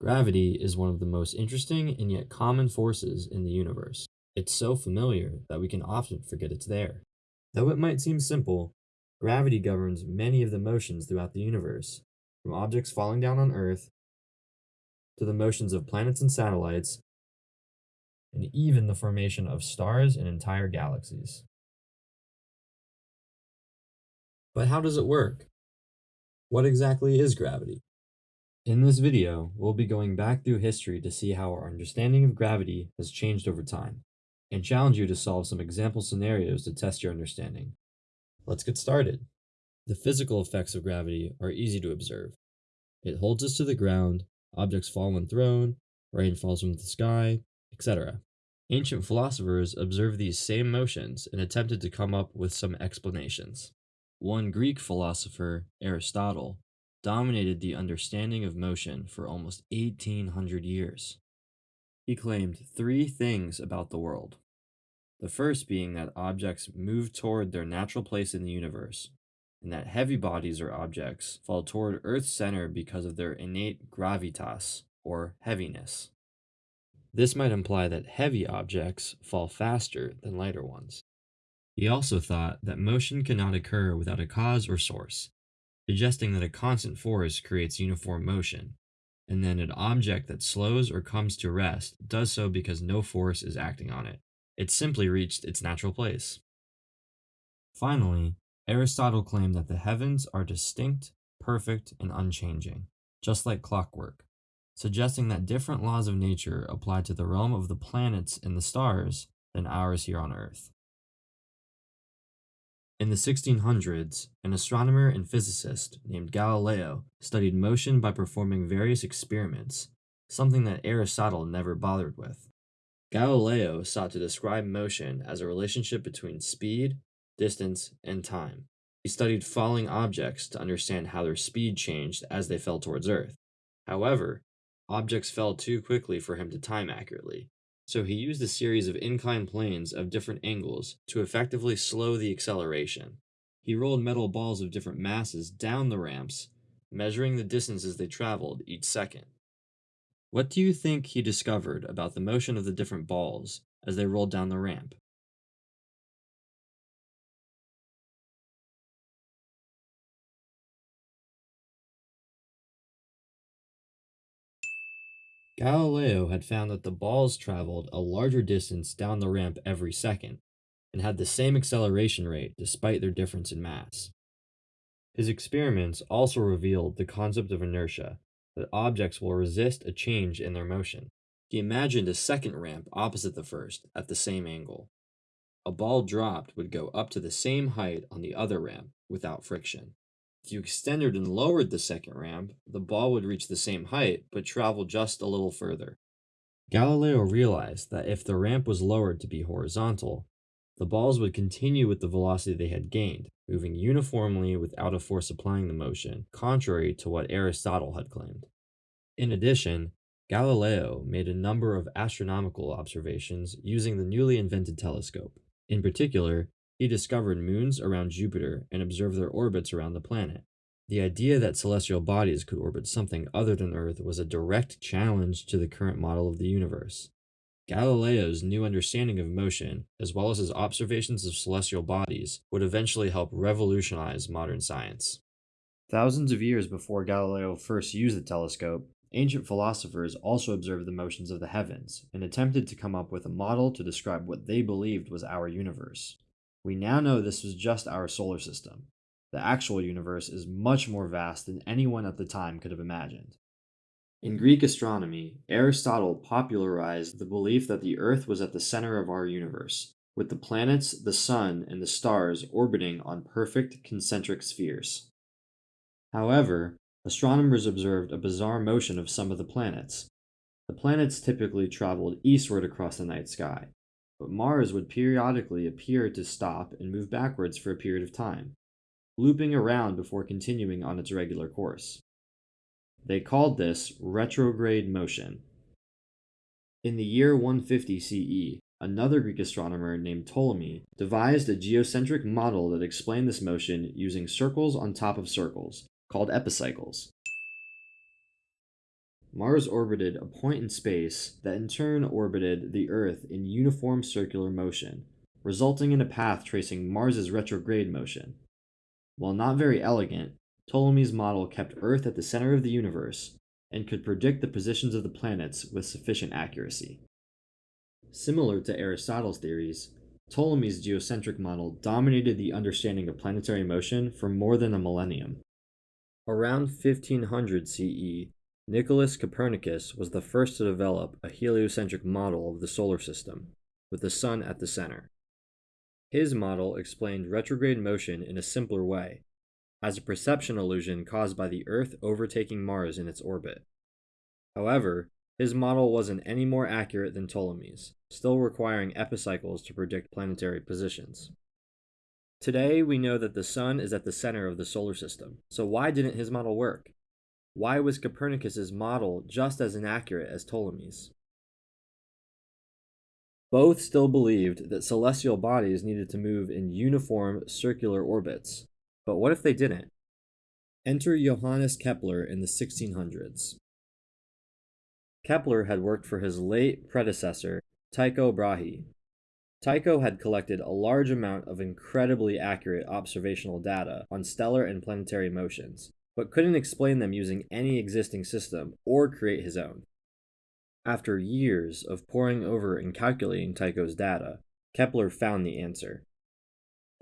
Gravity is one of the most interesting and yet common forces in the universe. It's so familiar that we can often forget it's there. Though it might seem simple, gravity governs many of the motions throughout the universe, from objects falling down on Earth to the motions of planets and satellites, and even the formation of stars and entire galaxies. But how does it work? What exactly is gravity? In this video, we'll be going back through history to see how our understanding of gravity has changed over time, and challenge you to solve some example scenarios to test your understanding. Let's get started. The physical effects of gravity are easy to observe. It holds us to the ground, objects fall when thrown, rain falls from the sky, etc. Ancient philosophers observed these same motions and attempted to come up with some explanations. One Greek philosopher, Aristotle, dominated the understanding of motion for almost 1800 years. He claimed three things about the world. The first being that objects move toward their natural place in the universe, and that heavy bodies or objects fall toward Earth's center because of their innate gravitas, or heaviness. This might imply that heavy objects fall faster than lighter ones. He also thought that motion cannot occur without a cause or source, suggesting that a constant force creates uniform motion, and then an object that slows or comes to rest does so because no force is acting on it. It simply reached its natural place. Finally, Aristotle claimed that the heavens are distinct, perfect, and unchanging, just like clockwork, suggesting that different laws of nature apply to the realm of the planets and the stars than ours here on Earth. In the 1600s, an astronomer and physicist named Galileo studied motion by performing various experiments, something that Aristotle never bothered with. Galileo sought to describe motion as a relationship between speed, distance, and time. He studied falling objects to understand how their speed changed as they fell towards Earth. However, objects fell too quickly for him to time accurately, so he used a series of inclined planes of different angles to effectively slow the acceleration. He rolled metal balls of different masses down the ramps, measuring the distances they traveled each second. What do you think he discovered about the motion of the different balls as they rolled down the ramp? Galileo had found that the balls traveled a larger distance down the ramp every second, and had the same acceleration rate despite their difference in mass. His experiments also revealed the concept of inertia, that objects will resist a change in their motion. He imagined a second ramp opposite the first, at the same angle. A ball dropped would go up to the same height on the other ramp without friction. If you extended and lowered the second ramp, the ball would reach the same height, but travel just a little further. Galileo realized that if the ramp was lowered to be horizontal, the balls would continue with the velocity they had gained, moving uniformly without a force applying the motion, contrary to what Aristotle had claimed. In addition, Galileo made a number of astronomical observations using the newly invented telescope. In particular, he discovered moons around Jupiter and observed their orbits around the planet. The idea that celestial bodies could orbit something other than Earth was a direct challenge to the current model of the universe. Galileo's new understanding of motion, as well as his observations of celestial bodies, would eventually help revolutionize modern science. Thousands of years before Galileo first used the telescope, ancient philosophers also observed the motions of the heavens and attempted to come up with a model to describe what they believed was our universe. We now know this was just our solar system. The actual universe is much more vast than anyone at the time could have imagined. In Greek astronomy, Aristotle popularized the belief that the Earth was at the center of our universe, with the planets, the Sun, and the stars orbiting on perfect concentric spheres. However, astronomers observed a bizarre motion of some of the planets. The planets typically traveled eastward across the night sky, but Mars would periodically appear to stop and move backwards for a period of time, looping around before continuing on its regular course. They called this retrograde motion. In the year 150 CE, another Greek astronomer named Ptolemy devised a geocentric model that explained this motion using circles on top of circles, called epicycles. Mars orbited a point in space that in turn orbited the Earth in uniform circular motion, resulting in a path tracing Mars's retrograde motion. While not very elegant, Ptolemy's model kept Earth at the center of the universe and could predict the positions of the planets with sufficient accuracy. Similar to Aristotle's theories, Ptolemy's geocentric model dominated the understanding of planetary motion for more than a millennium. Around 1500 CE, Nicholas Copernicus was the first to develop a heliocentric model of the solar system, with the Sun at the center. His model explained retrograde motion in a simpler way, as a perception illusion caused by the Earth overtaking Mars in its orbit. However, his model wasn't any more accurate than Ptolemy's, still requiring epicycles to predict planetary positions. Today, we know that the Sun is at the center of the solar system, so why didn't his model work? Why was Copernicus's model just as inaccurate as Ptolemy's? Both still believed that celestial bodies needed to move in uniform circular orbits, but what if they didn't? Enter Johannes Kepler in the 1600s. Kepler had worked for his late predecessor, Tycho Brahe. Tycho had collected a large amount of incredibly accurate observational data on stellar and planetary motions, but couldn't explain them using any existing system or create his own. After years of poring over and calculating Tycho's data, Kepler found the answer.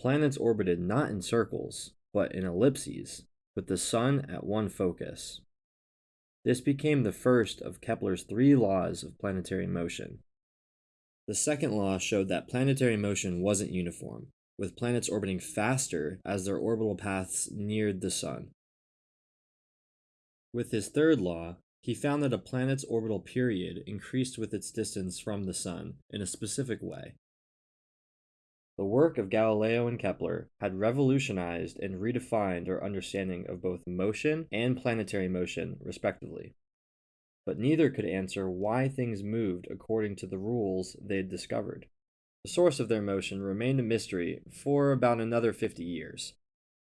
Planets orbited not in circles, but in ellipses, with the Sun at one focus. This became the first of Kepler's three laws of planetary motion. The second law showed that planetary motion wasn't uniform, with planets orbiting faster as their orbital paths neared the Sun. With his third law, he found that a planet's orbital period increased with its distance from the Sun in a specific way. The work of Galileo and Kepler had revolutionized and redefined our understanding of both motion and planetary motion, respectively. But neither could answer why things moved according to the rules they had discovered. The source of their motion remained a mystery for about another 50 years,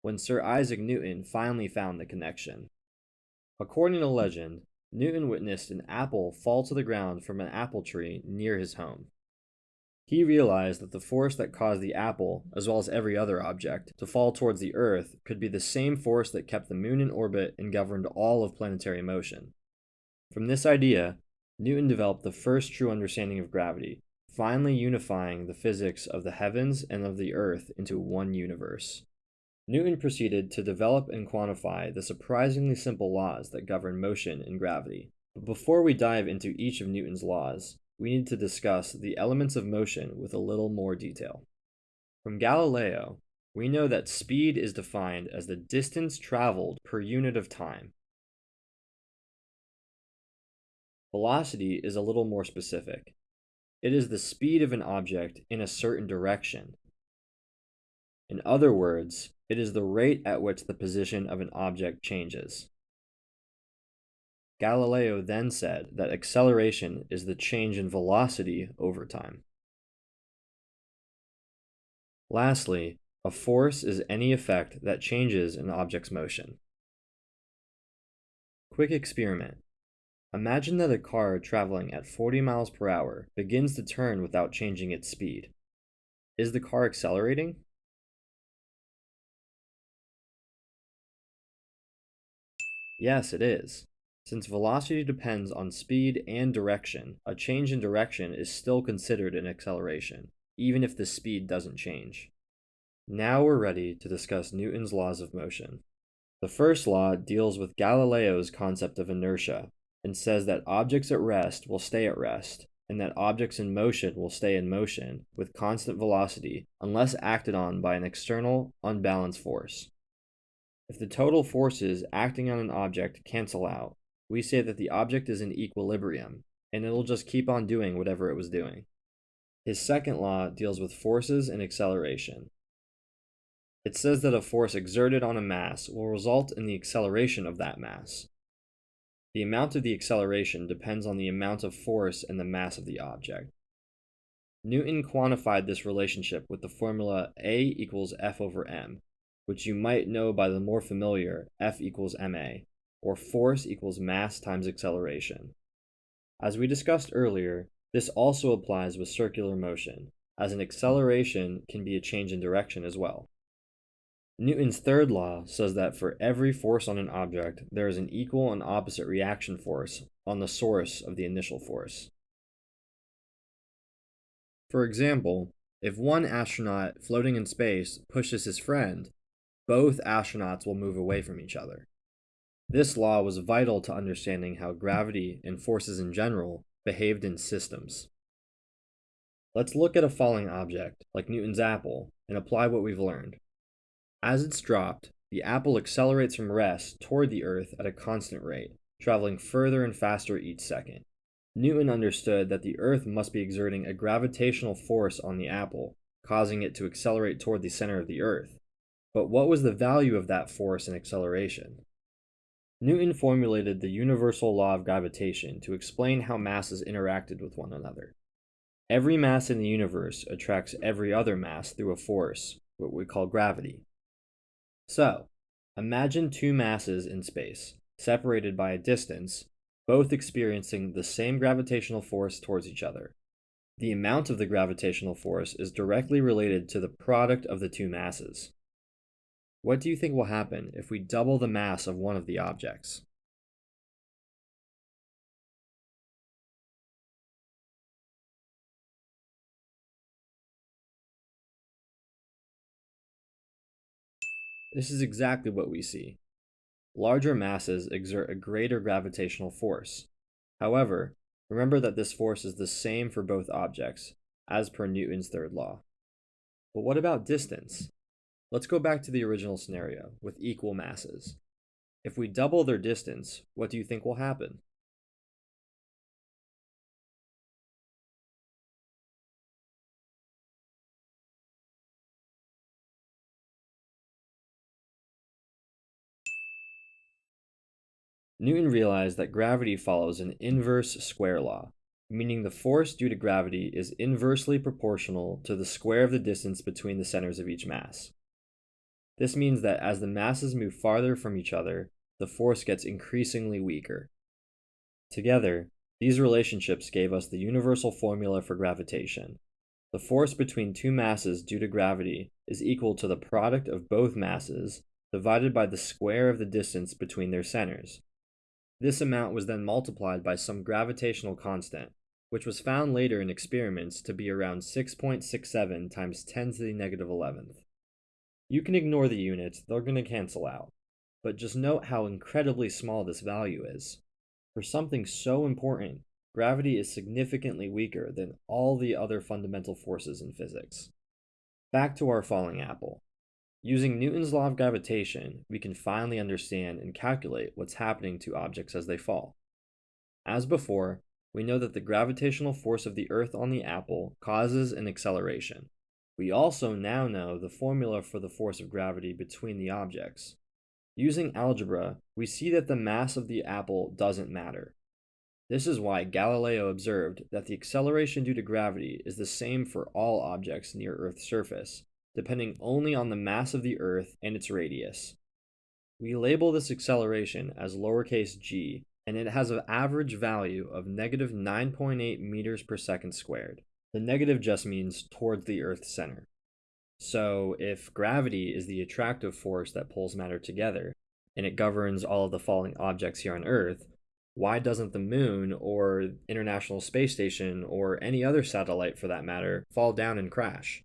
when Sir Isaac Newton finally found the connection. According to legend, Newton witnessed an apple fall to the ground from an apple tree near his home. He realized that the force that caused the apple, as well as every other object, to fall towards the Earth could be the same force that kept the moon in orbit and governed all of planetary motion. From this idea, Newton developed the first true understanding of gravity, finally unifying the physics of the heavens and of the Earth into one universe. Newton proceeded to develop and quantify the surprisingly simple laws that govern motion and gravity. But before we dive into each of Newton's laws, we need to discuss the elements of motion with a little more detail. From Galileo, we know that speed is defined as the distance traveled per unit of time. Velocity is a little more specific. It is the speed of an object in a certain direction. In other words, it is the rate at which the position of an object changes. Galileo then said that acceleration is the change in velocity over time. Lastly, a force is any effect that changes an object's motion. Quick experiment. Imagine that a car traveling at 40 miles per hour begins to turn without changing its speed. Is the car accelerating? Yes, it is. Since velocity depends on speed and direction, a change in direction is still considered an acceleration, even if the speed doesn't change. Now we're ready to discuss Newton's laws of motion. The first law deals with Galileo's concept of inertia and says that objects at rest will stay at rest, and that objects in motion will stay in motion with constant velocity unless acted on by an external, unbalanced force. If the total forces acting on an object cancel out, we say that the object is in equilibrium, and it'll just keep on doing whatever it was doing. His second law deals with forces and acceleration. It says that a force exerted on a mass will result in the acceleration of that mass. The amount of the acceleration depends on the amount of force and the mass of the object. Newton quantified this relationship with the formula A equals F over m, which you might know by the more familiar F equals ma. or force equals mass times acceleration. As we discussed earlier, this also applies with circular motion, as an acceleration can be a change in direction as well. Newton's third law says that for every force on an object, there is an equal and opposite reaction force on the source of the initial force. For example, if one astronaut floating in space pushes his friend, both astronauts will move away from each other. This law was vital to understanding how gravity and forces in general behaved in systems. Let's look at a falling object, like Newton's apple, and apply what we've learned. As it's dropped, the apple accelerates from rest toward the Earth at a constant rate, traveling further and faster each second. Newton understood that the Earth must be exerting a gravitational force on the apple, causing it to accelerate toward the center of the Earth. But what was the value of that force and acceleration? Newton formulated the universal law of gravitation to explain how masses interacted with one another. Every mass in the universe attracts every other mass through a force, what we call gravity. So, imagine two masses in space, separated by a distance, both experiencing the same gravitational force towards each other. The amount of the gravitational force is directly related to the product of the two masses. What do you think will happen if we double the mass of one of the objects? This is exactly what we see. Larger masses exert a greater gravitational force. However, remember that this force is the same for both objects, as per Newton's third law. But what about distance? Let's go back to the original scenario, with equal masses. If we double their distance, what do you think will happen? Newton realized that gravity follows an inverse square law, meaning the force due to gravity is inversely proportional to the square of the distance between the centers of each mass. This means that as the masses move farther from each other, the force gets increasingly weaker. Together, these relationships gave us the universal formula for gravitation. The force between two masses due to gravity is equal to the product of both masses divided by the square of the distance between their centers. This amount was then multiplied by some gravitational constant, which was found later in experiments to be around 6.67 times 10 to the negative 11th. You can ignore the units, they're going to cancel out. But just note how incredibly small this value is. For something so important, gravity is significantly weaker than all the other fundamental forces in physics. Back to our falling apple. Using Newton's law of gravitation, we can finally understand and calculate what's happening to objects as they fall. As before, we know that the gravitational force of the Earth on the apple causes an acceleration. We also now know the formula for the force of gravity between the objects. Using algebra, we see that the mass of the apple doesn't matter. This is why Galileo observed that the acceleration due to gravity is the same for all objects near Earth's surface, depending only on the mass of the Earth and its radius. We label this acceleration as lowercase g, and it has an average value of negative 9.8 meters per second squared. The negative just means towards the Earth's center. So if gravity is the attractive force that pulls matter together, and it governs all of the falling objects here on Earth, why doesn't the moon or International Space Station or any other satellite for that matter fall down and crash?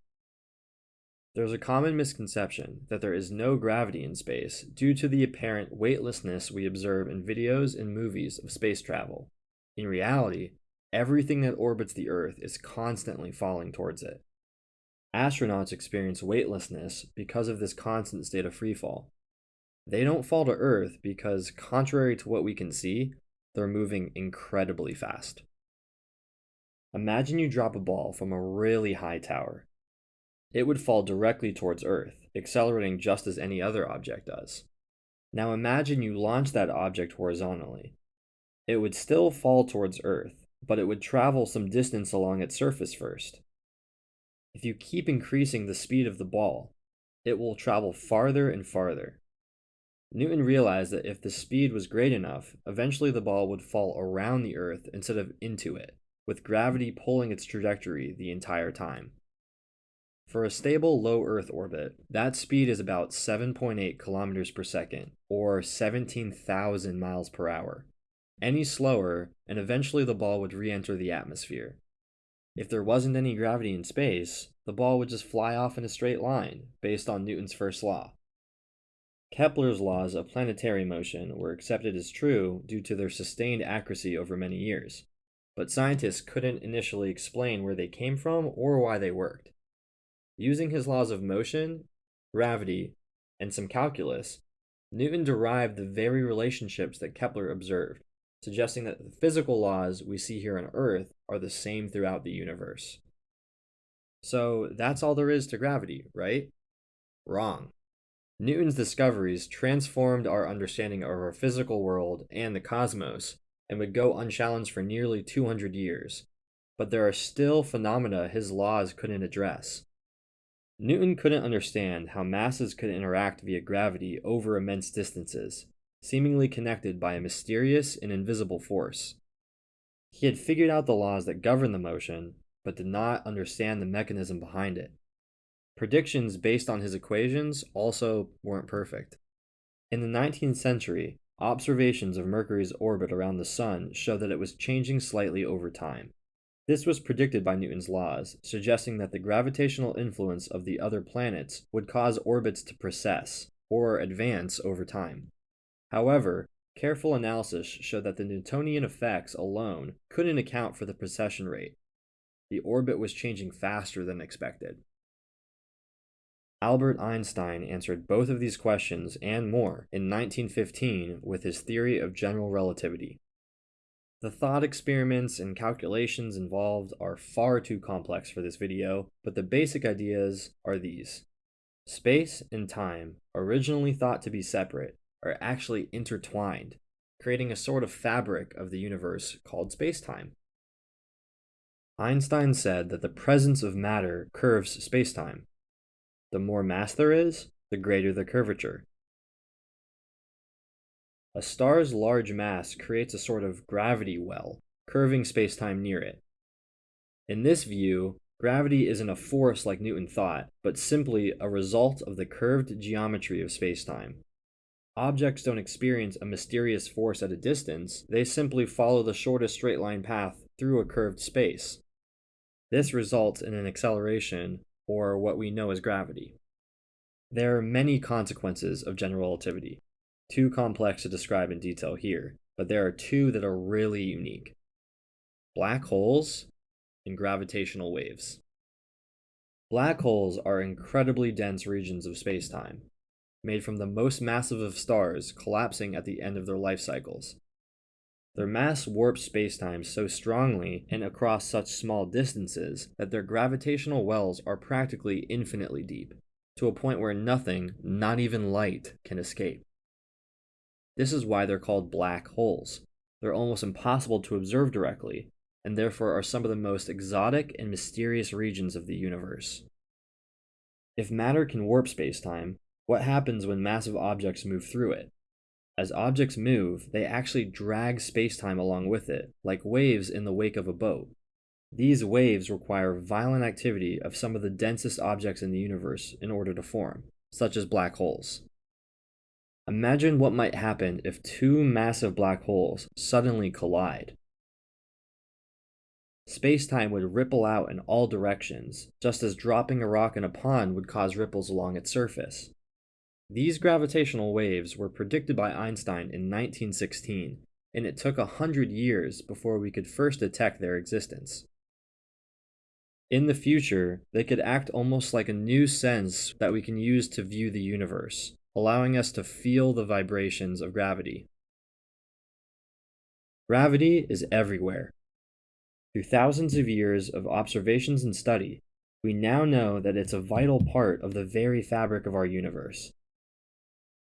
There is a common misconception that there is no gravity in space due to the apparent weightlessness we observe in videos and movies of space travel. In reality, everything that orbits the Earth is constantly falling towards it. Astronauts experience weightlessness because of this constant state of freefall. They don't fall to Earth because, contrary to what we can see, they're moving incredibly fast. Imagine you drop a ball from a really high tower it would fall directly towards Earth, accelerating just as any other object does. Now imagine you launch that object horizontally. It would still fall towards Earth, but it would travel some distance along its surface first. If you keep increasing the speed of the ball, it will travel farther and farther. Newton realized that if the speed was great enough, eventually the ball would fall around the Earth instead of into it, with gravity pulling its trajectory the entire time. For a stable low Earth orbit, that speed is about 7.8 kilometers per second, or 17,000 miles per hour. Any slower, and eventually the ball would re enter the atmosphere. If there wasn't any gravity in space, the ball would just fly off in a straight line, based on Newton's first law. Kepler's laws of planetary motion were accepted as true due to their sustained accuracy over many years, but scientists couldn't initially explain where they came from or why they worked. Using his laws of motion, gravity, and some calculus, Newton derived the very relationships that Kepler observed, suggesting that the physical laws we see here on Earth are the same throughout the universe. So that's all there is to gravity, right? Wrong. Newton's discoveries transformed our understanding of our physical world and the cosmos and would go unchallenged for nearly 200 years. But there are still phenomena his laws couldn't address. Newton couldn't understand how masses could interact via gravity over immense distances, seemingly connected by a mysterious and invisible force. He had figured out the laws that govern the motion, but did not understand the mechanism behind it. Predictions based on his equations also weren't perfect. In the 19th century, observations of Mercury's orbit around the Sun show that it was changing slightly over time. This was predicted by Newton's laws, suggesting that the gravitational influence of the other planets would cause orbits to precess, or advance over time. However, careful analysis showed that the Newtonian effects alone couldn't account for the precession rate. The orbit was changing faster than expected. Albert Einstein answered both of these questions and more in 1915 with his theory of general relativity. The thought experiments and calculations involved are far too complex for this video, but the basic ideas are these. Space and time, originally thought to be separate, are actually intertwined, creating a sort of fabric of the universe called spacetime. Einstein said that the presence of matter curves spacetime. The more mass there is, the greater the curvature. A star's large mass creates a sort of gravity well, curving spacetime near it. In this view, gravity isn't a force like Newton thought, but simply a result of the curved geometry of spacetime. Objects don't experience a mysterious force at a distance, they simply follow the shortest straight line path through a curved space. This results in an acceleration, or what we know as gravity. There are many consequences of general relativity, too complex to describe in detail here, but there are two that are really unique. Black holes and gravitational waves. Black holes are incredibly dense regions of spacetime, made from the most massive of stars collapsing at the end of their life cycles. Their mass warps spacetime so strongly and across such small distances that their gravitational wells are practically infinitely deep, to a point where nothing, not even light, can escape. This is why they're called black holes. They're almost impossible to observe directly, and therefore are some of the most exotic and mysterious regions of the universe. If matter can warp spacetime, what happens when massive objects move through it? As objects move, they actually drag spacetime along with it, like waves in the wake of a boat. These waves require violent activity of some of the densest objects in the universe in order to form, such as black holes. Imagine what might happen if two massive black holes suddenly collide. Spacetime would ripple out in all directions, just as dropping a rock in a pond would cause ripples along its surface. These gravitational waves were predicted by Einstein in 1916, and it took a hundred years before we could first detect their existence. In the future, they could act almost like a new sense that we can use to view the universe, allowing us to feel the vibrations of gravity. Gravity is everywhere. Through thousands of years of observations and study, we now know that it's a vital part of the very fabric of our universe.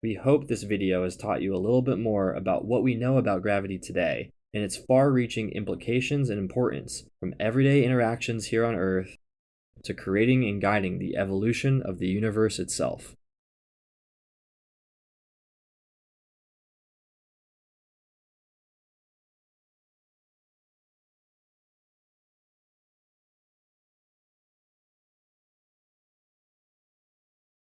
We hope this video has taught you a little bit more about what we know about gravity today and its far-reaching implications and importance from everyday interactions here on Earth to creating and guiding the evolution of the universe itself.